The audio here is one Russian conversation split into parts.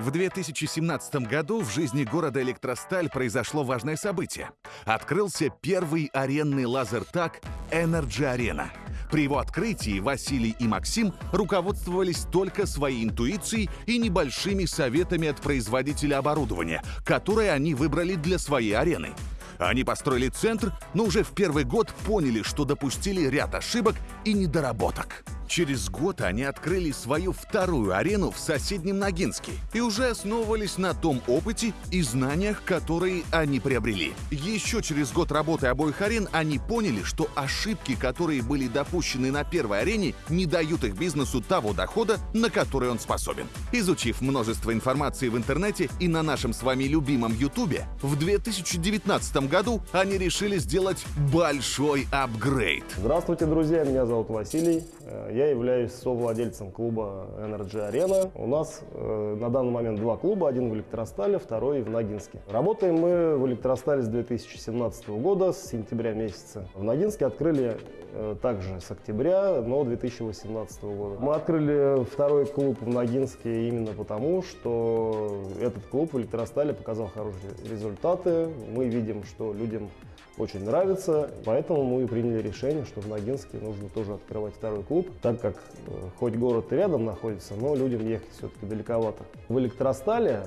В 2017 году в жизни города Электросталь произошло важное событие. Открылся первый аренный лазертаг Energy Arena. При его открытии Василий и Максим руководствовались только своей интуицией и небольшими советами от производителя оборудования, которое они выбрали для своей арены. Они построили центр, но уже в первый год поняли, что допустили ряд ошибок и недоработок. Через год они открыли свою вторую арену в соседнем Ногинске и уже основывались на том опыте и знаниях, которые они приобрели. Еще через год работы обоих арен они поняли, что ошибки, которые были допущены на первой арене, не дают их бизнесу того дохода, на который он способен. Изучив множество информации в интернете и на нашем с вами любимом Ютубе, в 2019 году они решили сделать большой апгрейд. Здравствуйте, друзья, меня зовут Василий. Э, Я являюсь совладельцем клуба Energy Arena. У нас э, на данный момент два клуба, один в Электростале, второй в Ногинске. Работаем мы в Электростале с 2017 года, с сентября месяца. В Ногинске открыли э, также с октября, но 2018 года. Мы открыли второй клуб в Ногинске именно потому, что этот клуб в Электростале показал хорошие результаты. Мы видим, что людям очень нравится, поэтому мы приняли решение, что в Ногинске нужно тоже открывать второй клуб, так как э, хоть город и рядом находится, но людям ехать все-таки далековато. В Электростале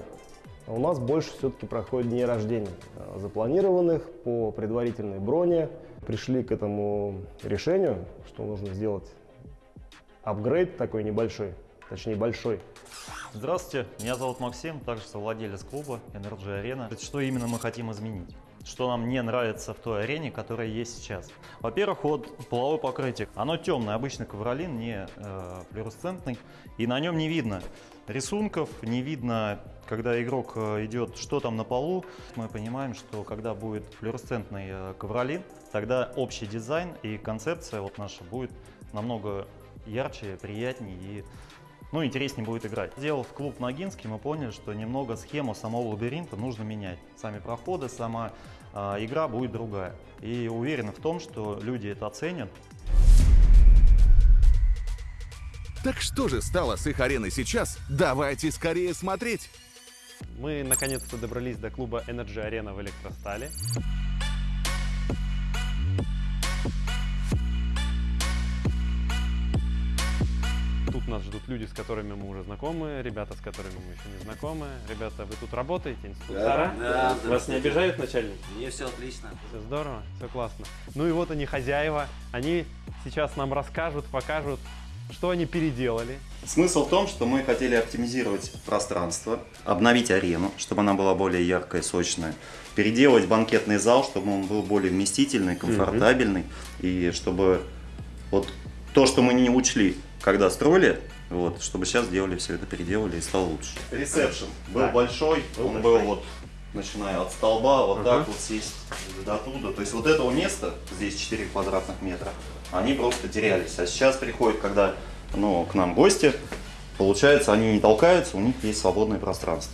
у нас больше все-таки проходит дней рождения, э, запланированных по предварительной броне. Пришли к этому решению, что нужно сделать апгрейд такой небольшой, точнее большой, Здравствуйте, меня зовут Максим, также совладелец клуба Energy Arena. Что именно мы хотим изменить? Что нам не нравится в той арене, которая есть сейчас? Во-первых, вот половое покрытие. Оно темное, обычный ковролин, не э, флуоресцентный, и на нем не видно рисунков, не видно, когда игрок э, идет, что там на полу. Мы понимаем, что когда будет флуоресцентный э, ковролин, тогда общий дизайн и концепция вот наша будет намного ярче, приятнее и ну, интереснее будет играть. Сделав клуб Ногинский, мы поняли, что немного схему самого лабиринта нужно менять. Сами проходы, сама игра будет другая. И уверены в том, что люди это оценят. Так что же стало с их ареной сейчас? Давайте скорее смотреть! Мы наконец-то добрались до клуба Energy Arena в Электростале. Тут нас ждут люди, с которыми мы уже знакомы, ребята, с которыми мы еще не знакомы. Ребята, вы тут работаете, инструктора? Да, Вас не обижают начальник? Мне все отлично. Все здорово, все классно. Ну и вот они хозяева, они сейчас нам расскажут, покажут, что они переделали. Смысл в том, что мы хотели оптимизировать пространство, обновить арену, чтобы она была более яркая, сочная, переделать банкетный зал, чтобы он был более вместительный, комфортабельный, и чтобы вот то, что мы не учли, когда строили, вот, чтобы сейчас сделали все это, переделали и стало лучше. Ресепшн был большой, он был вот начиная от столба, вот так вот сесть до туда. То есть вот этого места, здесь 4 квадратных метра, они просто терялись. А сейчас приходят, когда ну, к нам гости, получается, они не толкаются, у них есть свободное пространство.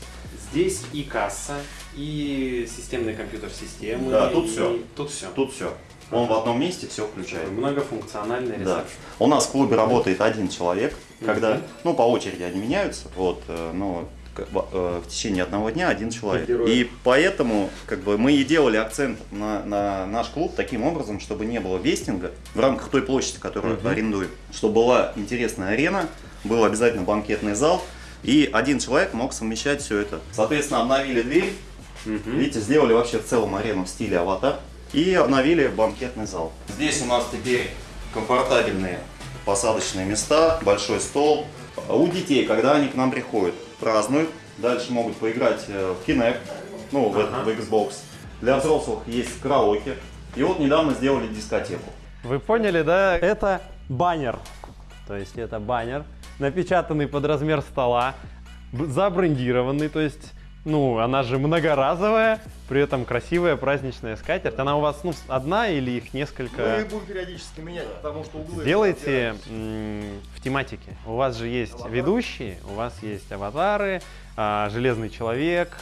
Здесь и касса, и системные компьютер-системы. Да, тут и- всё. Тут все. Тут все. Он в одном месте все включает. Многофункциональный Да. ресепшн. У нас в клубе работает один человек, когда, Мгм. ну, по очереди они меняются, вот, э, но в, э, в течение одного дня один человек. Герои. И поэтому, как бы, мы и делали акцент на, на наш клуб таким образом, чтобы не было вестинга в рамках той площади, которую арендуем, чтобы была интересная арена, был обязательно банкетный зал, и один человек мог совмещать все это. Соответственно, обновили дверь, видите, сделали вообще в целом арену в стиле аватар и обновили банкетный зал. Здесь у нас теперь комфортабельные посадочные места, большой стол. У детей, когда они к нам приходят, празднуют, дальше могут поиграть э, в Kinect, ну, в, этот- в Xbox. Для взрослых есть караоке. И вот недавно сделали дискотеку. Вы поняли, да? Это баннер. То есть это баннер, напечатанный под размер стола, забрендированный, то есть, ну, она же многоразовая, при этом красивая праздничная скатерть. Она у вас, ну, одна или их несколько? будем периодически менять, потому что углы... Сделайте м, в тематике. У вас же есть ведущие, у вас есть аватары, а, Железный человек,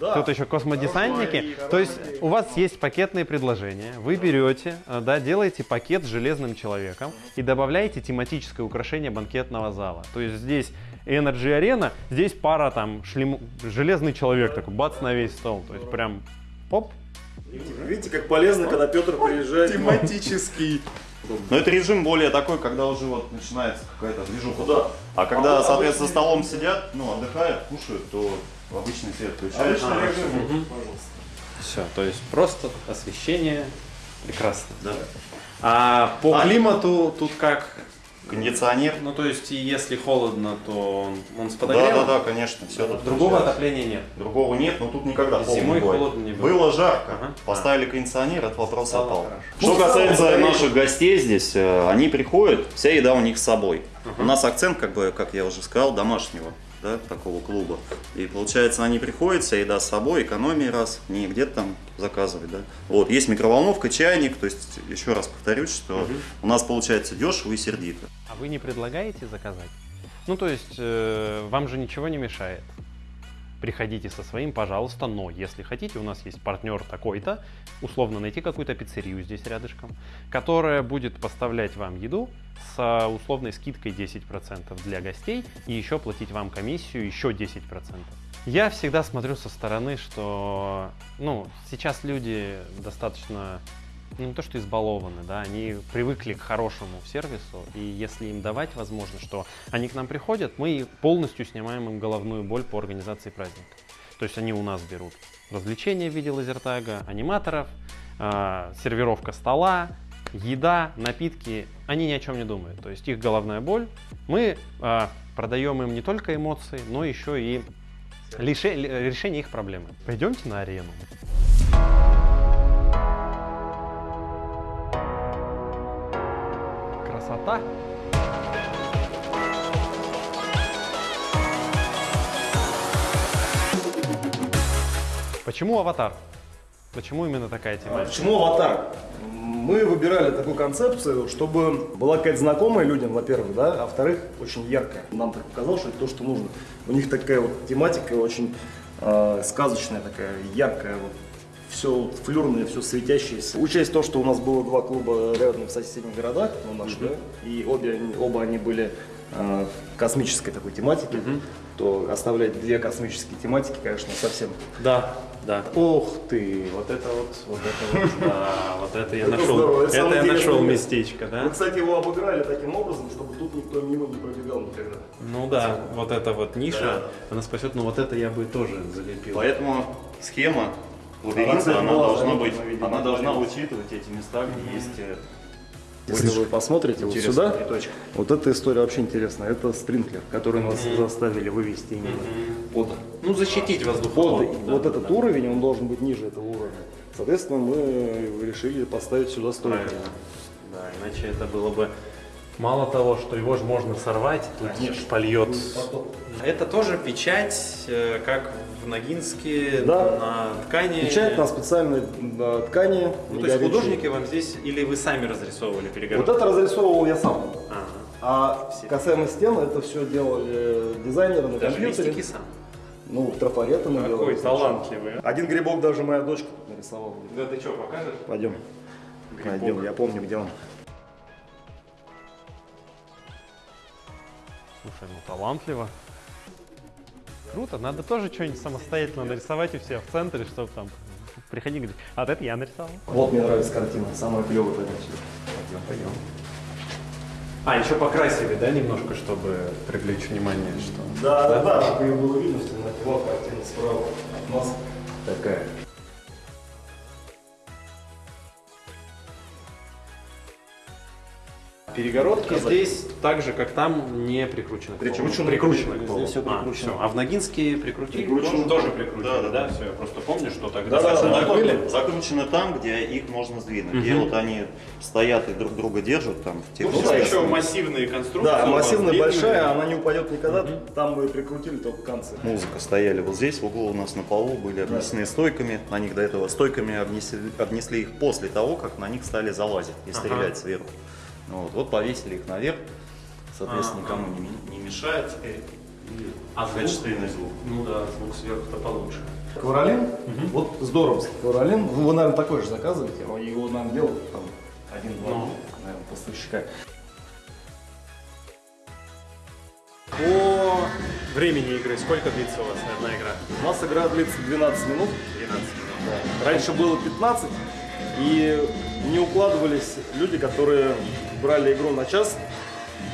Тут еще космодесантники. То есть у вас есть пакетные предложения. Вы берете, э, да, делаете пакет с железным человеком и добавляете тематическое украшение банкетного зала. То есть здесь Energy Arena, здесь пара там шлем... железный человек такой, бац на весь стол. То есть прям оп, Видите, как полезно, когда Петр приезжает. Тематический. Но это режим более такой, когда уже вот начинается какая-то движуха. Да. А когда, А, соответственно, за обычный- столом сидят, ну, отдыхают, кушают, то обычный свет включается. Обычный режим, пожалуйста. Все, то есть просто освещение прекрасно. Да. А по А- климату тут как? Кондиционер. Ну то есть и если холодно, то он, он с Да, подогревом? да, да, конечно, все тут Другого включается. отопления нет. Другого нет, но тут никогда холодно Зимой не бывает. холодно не было. Было жарко, Ага. поставили кондиционер, этот вопрос Стало отпал. хорошо. Что Ну, касается наших гостей здесь, э, они приходят, вся еда у них с собой. У нас акцент, как бы, как я уже сказал, домашнего, да, такого клуба. И получается, они приходят, вся еда с собой, экономия раз, не где-то там заказывать, да. Вот, есть микроволновка, чайник, то есть, еще раз повторюсь, что у нас получается дешево и сердито. А вы не предлагаете заказать? Ну то есть э, вам же ничего не мешает. Приходите со своим, пожалуйста, но если хотите, у нас есть партнер такой-то, условно найти какую-то пиццерию здесь рядышком, которая будет поставлять вам еду с условной скидкой 10% для гостей и еще платить вам комиссию еще 10%. Я всегда смотрю со стороны, что ну, сейчас люди достаточно ну, не то что избалованы, да, они привыкли к хорошему сервису, и если им давать возможность, что они к нам приходят, мы полностью снимаем им головную боль по организации праздника. То есть они у нас берут развлечения в виде лазертага, аниматоров, а, сервировка стола, еда, напитки, они ни о чем не думают. То есть их головная боль, мы а, продаем им не только эмоции, но еще и лише- решение их проблемы. Пойдемте на арену. Красота. Почему аватар? Почему именно такая тема? Почему аватар? Мы выбирали такую концепцию, чтобы была какая-то знакомая людям, во-первых, да, а во-вторых, очень яркая. Нам так показалось, что это то, что нужно. У них такая вот тематика очень э, сказочная такая, яркая, вот. Все флюрное, все светящееся. Учесть то, что у нас было два клуба рядом в соседних городах, ну, наши, да, и обе, оба они были э, космической такой тематики, то оставлять две космические тематики, конечно, совсем Да, да. Ух ты, вот это вот, вот это вот, да, вот это я нашел, это я нашел местечко, Мы, да? кстати, его обыграли таким образом, чтобы тут никто мимо не пробегал никогда. Ну да, вот эта вот ниша, она спасет, но вот это я бы тоже залепил. Поэтому схема лабиринта, она должна быть, она должна учитывать эти места, где есть э, Если вы посмотрите вот сюда, приточка. вот эта история вообще интересная. Это спринклер, который нас заставили вывести именно под, Ну защитить под воздуховод. вот этот уровень, он должен быть ниже этого уровня. Соответственно, мы решили поставить сюда стойку. Правильно. Да, иначе это было бы мало того, что его же можно сорвать, тут польет. Это тоже печать, э, как в Ногинске Да. на ткани. Печать на специальной ткани. Ну, то есть художники вам здесь, или вы сами разрисовывали Вот перегородку? это разрисовывал я сам. Ага. А касаемо стен, это все делали дизайнеры на Даже компьютере. сам. Ну, трафареты мы Какой делали. талантливый. а. Один грибок даже моя дочка нарисовала. Да ты что, покажешь? Пойдем. Пойдем, я помню, где он. Слушай, ну талантливо. Круто, надо тоже что-нибудь самостоятельно нарисовать у себя в центре, чтобы там приходи и говорить, а вот это я нарисовал. Вот мне нравится картина, самая клевая пойдем Пойдем, пойдем. А, еще покрасили, да, немножко, чтобы привлечь внимание, что... Да, да, да, чтобы ее было видно в темноте. Вот картина справа от нас такая. Перегородки здесь так же, как там, не прикручены. Прикручены. Прикручены. Здесь всё А, прикручено. всё. А в Ногинске прикрутили? Прикручено. Тоже прикрутили, Да, да, да? да. Все, я просто помню, что тогда... Да, да, да, были. Закручены там, где их можно сдвинуть. Где Мгм. вот они стоят и друг друга держат там в тех Ну, местах. еще массивные конструкции. Да, массивная большая, она не упадет никогда. Там мы прикрутили только концы. Музыка стояли вот здесь, в углу у нас на полу, были обнесены стойками. На них до этого стойками обнесли, обнесли их после того, как на них стали залазить и стрелять сверху. Вот, вот повесили их наверх, соответственно, Ага. никому не, ми- не мешает теперь. А Качественный звук. Ну да, звук сверху-то получше. Ковролин, вот здоровский ковролин. Вы, наверное, такой же заказываете, а его, наверное, делают там один-два, Ну. наверное, поставщика. По времени игры сколько длится у вас одна игра? У нас игра длится 12 минут. 12 минут. Да. Раньше было 15, и не укладывались люди, которые брали игру на час.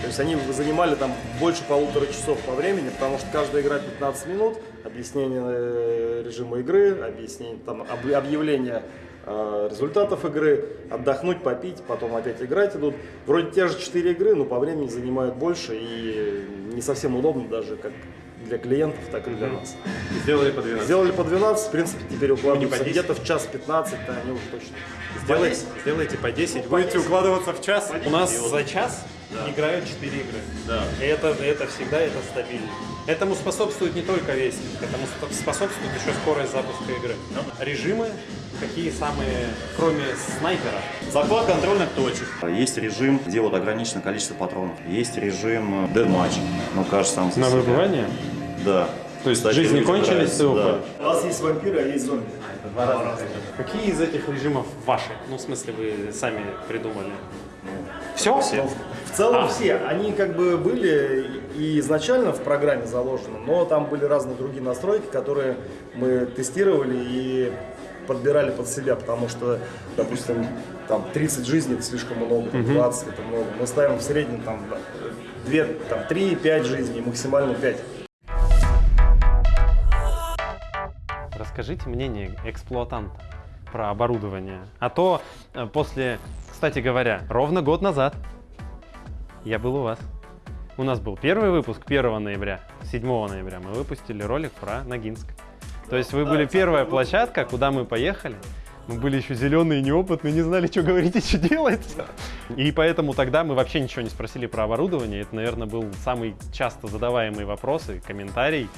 То есть они занимали там больше полутора часов по времени, потому что каждая игра 15 минут, объяснение э, режима игры, объяснение там об- объявление э, результатов игры, отдохнуть, попить, потом опять играть идут. Вроде те же 4 игры, но по времени занимают больше и не совсем удобно даже как для клиентов, так и для нас. Сделали по 12. Сделали по 12, в принципе, теперь укладываются по 10? где-то в час 15, да, они уже точно. Сделайте, сделайте по 10, будете укладываться в час. У нас за час играют 4 игры. Да. И это, это всегда это стабильно. Этому способствует не только вестинг, этому спо- способствует еще скорость запуска игры. Режимы какие самые, кроме снайпера? Захват контрольных точек. Есть режим, где вот ограниченное количество патронов. Есть режим э, deathmatch. Ну, кажется, сам На выбывание? Да. То есть Кстати, жизни кончились, да. У вас есть вампиры, а есть зомби. Какие из этих режимов ваши? Ну, в смысле, вы сами придумали? Все? Все. В целом все, они как бы были и изначально в программе заложены, но там были разные другие настройки, которые мы тестировали и подбирали под себя, потому что, допустим, там 30 жизней это слишком много, там 20 это много. Мы ставим в среднем там 2, там 3-5 жизней, максимально 5. Расскажите мнение эксплуатанта про оборудование. А то э, после, кстати говоря, ровно год назад я был у вас. У нас был первый выпуск 1 ноября, 7 ноября мы выпустили ролик про Ногинск. То есть вы были первая площадка, куда мы поехали. Мы были еще зеленые, неопытные, не знали, что говорить и что делать. И поэтому тогда мы вообще ничего не спросили про оборудование. Это, наверное, был самый часто задаваемый вопрос и комментарий.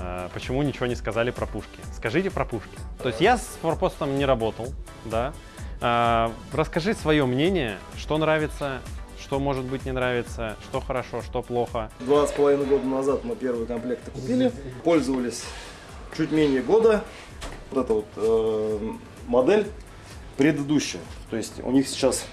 Э, Почему ничего не сказали про пушки? Скажите про пушки. То есть я с форпостом не работал, да. А, Расскажи свое мнение, что нравится, что может быть не нравится, что хорошо, что плохо. Два с половиной года назад мы первые комплекты купили, пользовались чуть менее года. Вот эта вот э, модель предыдущая. То есть у них сейчас,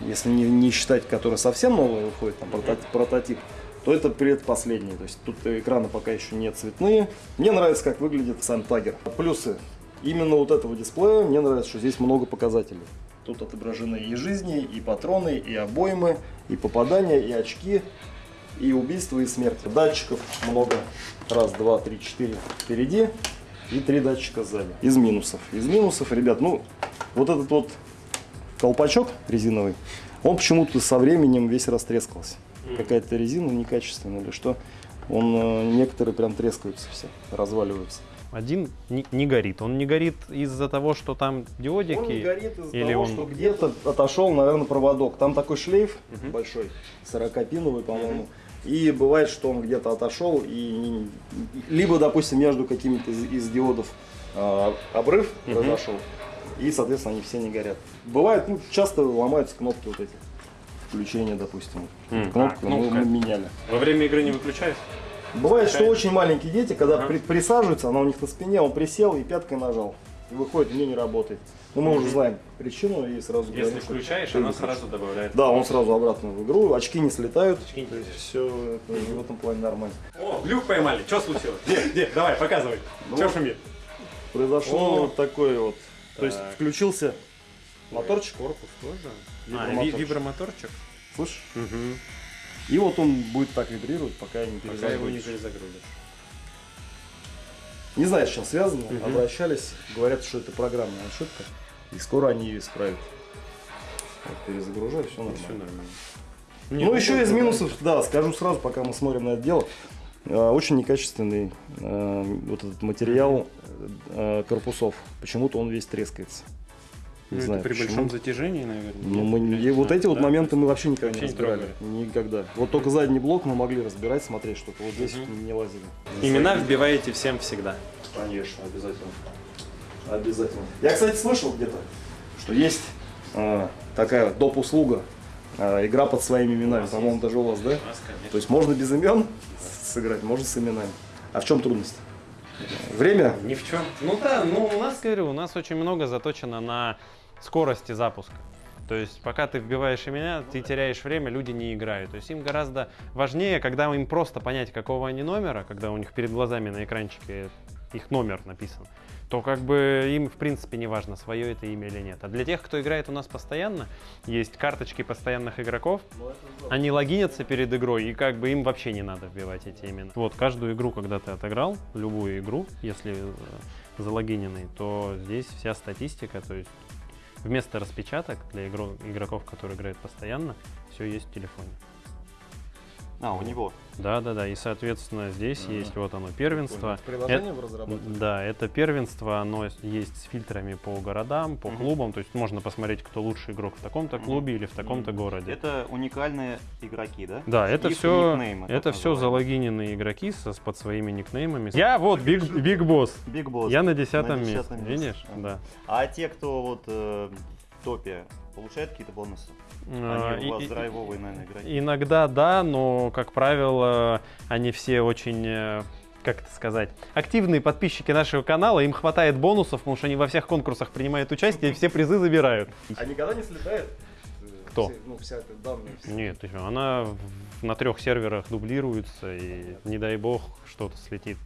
если не, не считать, которая совсем новая выходит, там прототип, прототип, то это предпоследний. То есть тут экраны пока еще не цветные. Мне нравится, как выглядит сам тагер. Плюсы. Именно вот этого дисплея мне нравится, что здесь много показателей. Тут отображены и жизни, и патроны, и обоймы, и попадания, и очки, и убийства, и смерти. Датчиков много. Раз, два, три, четыре впереди и три датчика сзади. Из минусов. Из минусов, ребят, ну, вот этот вот колпачок резиновый, он почему-то со временем весь растрескался. Какая-то резина некачественная или что. Он, э, некоторые прям трескаются все, разваливаются. Один не, не горит. Он не горит из-за того, что там диодики. Он не горит из-за того, он- что где-то отошел, наверное, проводок. Там такой шлейф большой, 40-пиновый, по-моему. И бывает, что он где-то отошел, и не- либо, допустим, между какими-то из, из диодов а, обрыв произошел, и, соответственно, они все не горят. Бывает, ну, часто ломаются кнопки вот эти. Включения, допустим. М, Кнопку а, мы, кнопка. мы меняли. Во время игры не выключаешь? Бывает, что очень маленькие дети, когда при- присаживаются, она у них на спине, он присел и пяткой нажал. И выходит, мне не работает. Но мы уже знаем причину и сразу Если говорим, включаешь, она сразу добавляет. Да, он сразу обратно в игру, очки не слетают. Очки не Все в этом плане нормально. О, глюк поймали. Что случилось? Где? Где? Давай, показывай. Что шумит? Произошло О. вот такое вот. То есть Так. включился моторчик, Корпус тоже. А, Вибромоторчик. ви- вибромоторчик. слышишь? Угу. И вот он будет так вибрировать, пока не Пока его не перезагрузишь. Не знаю, с чем связано. Мгм. Обращались, говорят, что это программная ошибка. И скоро они ее исправят. Вот, перезагружаю, все нормально. Все нормально. Ну, еще из минусов, да, скажу сразу, пока мы смотрим на это дело. э, Очень некачественный э, вот этот материал э, корпусов. Почему-то он весь трескается. Не Ну, это знаю, при почему. большом затяжении, наверное. Ну, мы, не- вот а, эти вот да? моменты мы вообще никогда Вообще не не разбирали. Никогда. Вот только задний блок мы могли разбирать, смотреть что-то. Вот здесь Мгм. не лазили. Имена вбиваете всем всегда. Конечно, обязательно. Обязательно. Я, кстати, слышал где-то, что есть э, такая доп-услуга, э, игра под своими именами. По-моему, даже у вас, да? То есть можно без имен сыграть, можно с именами. А в чем трудность? Время? Ни в чем. Ну да, ну у нас, говорю, у нас очень много заточено на скорости запуска. То есть пока ты вбиваешь имена, ты теряешь время, люди не играют. То есть им гораздо важнее, когда им просто понять, какого они номера, когда у них перед глазами на экранчике их номер написан, то как бы им в принципе не важно, свое это имя или нет. А для тех, кто играет у нас постоянно, есть карточки постоянных игроков, они логинятся перед игрой, и как бы им вообще не надо вбивать эти имена. Вот, каждую игру, когда ты отыграл, любую игру, если э, залогиненный, то здесь вся статистика, то есть вместо распечаток для игро- игроков, которые играют постоянно, все есть в телефоне. А, у него. Да, да, да. И, соответственно, здесь есть вот оно первенство. Приложение Э, вы разработали? Да, это первенство, оно есть с фильтрами по городам, по клубам. То есть можно посмотреть, кто лучший игрок в таком-то клубе или в таком-то городе. Это уникальные игроки, да? Да, это Их все, никнеймы, это все залогиненные игроки со, с- под своими никнеймами. Я вот Big, Big Boss. Big Boss. Я на десятом На месте. десятом месте. Видишь? Ага. Да. А те, кто вот э, в топе, получают какие-то бонусы? Они у вас и- драйвовые, наверное, игроки. Иногда да, но, как правило, они все очень, э, как это сказать, активные подписчики нашего канала, им хватает бонусов, потому что они во всех конкурсах принимают участие и все призы забирают. А никогда не слетает? э, Кто? все- ну, вся эта данные. все? Нет, она на трех серверах дублируется, и не дай бог что-то слетит.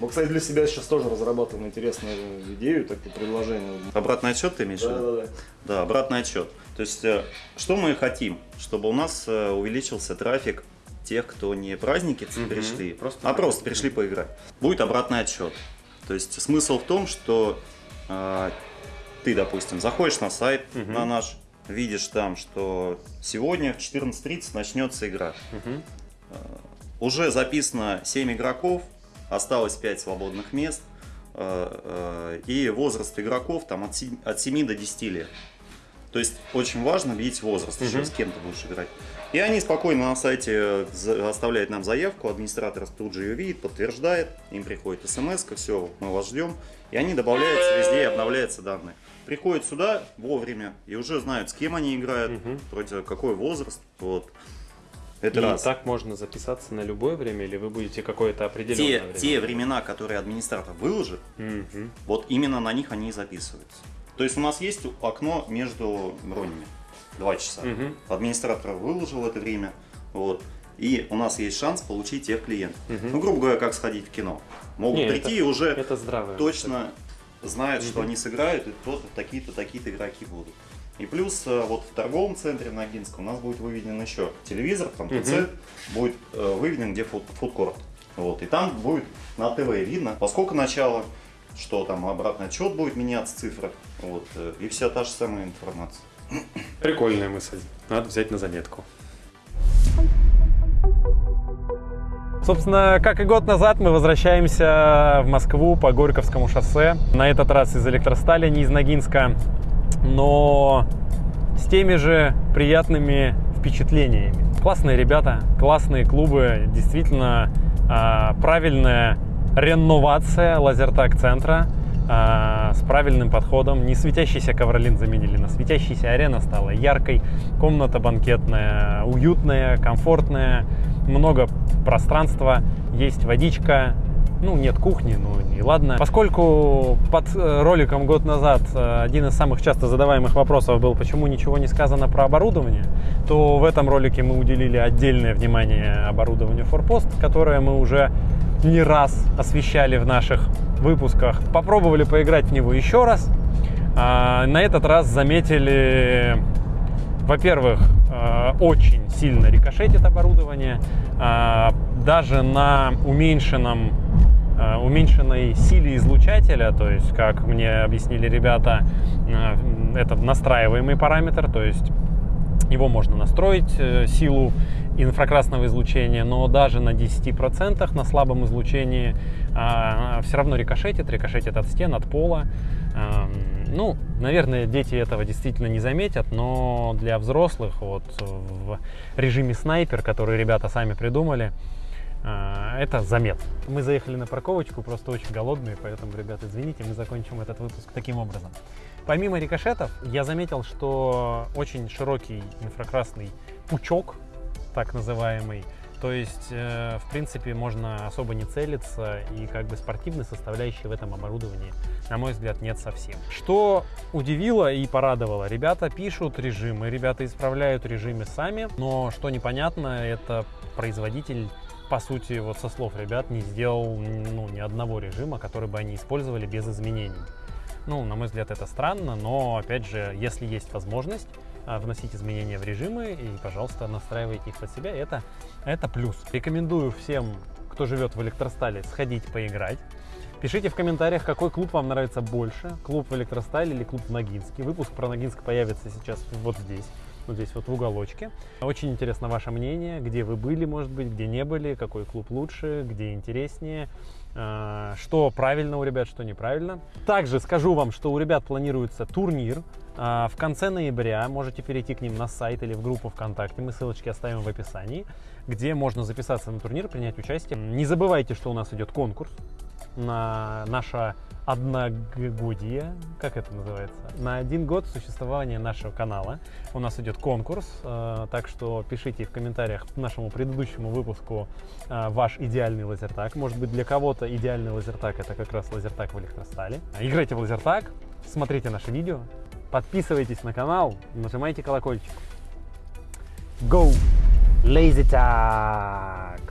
Мы, кстати, для себя сейчас тоже разрабатываем интересную идею, такое предложение. Обратный отчет ты имеешь в виду? Да-да-да. Да, обратный отчет. То есть, э, что мы хотим? Чтобы у нас э, увеличился трафик тех, кто не праздники пришли, а просто пришли поиграть. Будет обратный отчет. То есть, смысл в том, что э, ты, допустим, заходишь на сайт, на наш, видишь там, что сегодня в 14.30 начнется игра. Э, Уже записано 7 игроков, осталось 5 свободных мест. э, э, И возраст игроков там от 7, от 7 до 10 лет. То есть очень важно видеть возраст, еще с кем ты будешь играть. И они спокойно на сайте за- оставляют нам заявку, администратор тут же ее видит, подтверждает, им приходит смс, все, мы вас ждем. И они добавляются везде, и обновляются данные. Приходят сюда вовремя и уже знают, с кем они играют, против какой возраст. Вот. Это И раз. так можно записаться на любое время, или вы будете какое-то определенное те, время? те времена, которые администратор выложит, Мгм. вот именно на них они и записываются. То есть у нас есть окно между бронями. Два часа. Мгм. Администратор выложил это время. Вот. И у нас есть шанс получить тех клиентов. Ну, грубо говоря, как сходить в кино. Могут Не, прийти это- и уже Это здравое. точно знают, что они сыграют, и то такие-то, такие-то игроки будут. И плюс э, вот в торговом центре на Ногинском у нас будет выведен еще телевизор, там ТЦ, будет э, выведен где фуд- фудкорт. Вот. И там будет на ТВ видно, поскольку начало, что там обратный отчет будет меняться, цифры. Вот. э, И вся та же самая информация. Прикольная мысль. Надо взять на заметку. Собственно, как и год назад, мы возвращаемся в Москву по Горьковскому шоссе. На этот раз из электростали, не из Ногинска, но с теми же приятными впечатлениями. Классные ребята, классные клубы, действительно а, правильная реновация лазертак центра а, с правильным подходом. Не светящийся ковролин заменили на светящийся арена стала яркой, комната банкетная, уютная, комфортная, много пространства, есть водичка, ну, нет кухни, ну и ладно. Поскольку под э, роликом год назад э, один из самых часто задаваемых вопросов был, почему ничего не сказано про оборудование, то в этом ролике мы уделили отдельное внимание оборудованию Форпост, которое мы уже не раз освещали в наших выпусках. Попробовали поиграть в него еще раз. А, На этот раз заметили во-первых, э, очень сильно рикошетит оборудование. Э, Даже на уменьшенном, уменьшенной силе излучателя, то есть, как мне объяснили ребята, э, это настраиваемый параметр, то есть его можно настроить, э, силу инфракрасного излучения, но даже на 10% на слабом излучении все равно рикошетит, рикошетит от стен, от пола. Эм, Ну, наверное, дети этого действительно не заметят, но для взрослых вот в режиме снайпер, который ребята сами придумали, э, это заметно. Мы заехали на парковочку, просто очень голодные, поэтому, ребята, извините, мы закончим этот выпуск таким образом. Помимо рикошетов, я заметил, что очень широкий инфракрасный пучок, так называемый, То есть, э, в принципе, можно особо не целиться, и как бы спортивной составляющей в этом оборудовании, на мой взгляд, нет совсем. Что удивило и порадовало, ребята пишут режимы, ребята исправляют режимы сами, но что непонятно, это производитель по сути, вот со слов ребят, не сделал ну, ни одного режима, который бы они использовали без изменений. Ну, на мой взгляд, это странно, но, опять же, если есть возможность а, вносить изменения в режимы, и, пожалуйста, настраивайте их под себя, это, это плюс. Рекомендую всем, кто живет в электростале, сходить поиграть. Пишите в комментариях, какой клуб вам нравится больше, клуб в электростале или клуб в Ногинске. Выпуск про Ногинск появится сейчас вот здесь вот здесь вот в уголочке. Очень интересно ваше мнение, где вы были, может быть, где не были, какой клуб лучше, где интереснее, а, что правильно у ребят, что неправильно. Также скажу вам, что у ребят планируется турнир а, в конце ноября. Можете перейти к ним на сайт или в группу ВКонтакте, мы ссылочки оставим в описании, где можно записаться на турнир, принять участие. Не забывайте, что у нас идет конкурс на наше одногодие, как это называется, на один год существования нашего канала. У нас идет конкурс, э, так что пишите в комментариях к нашему предыдущему выпуску э, ваш идеальный лазертак. Может быть для кого-то идеальный лазертак это как раз лазертак в электростале. Играйте в лазертак, смотрите наши видео, подписывайтесь на канал, нажимайте колокольчик. Go! Lazy Tag!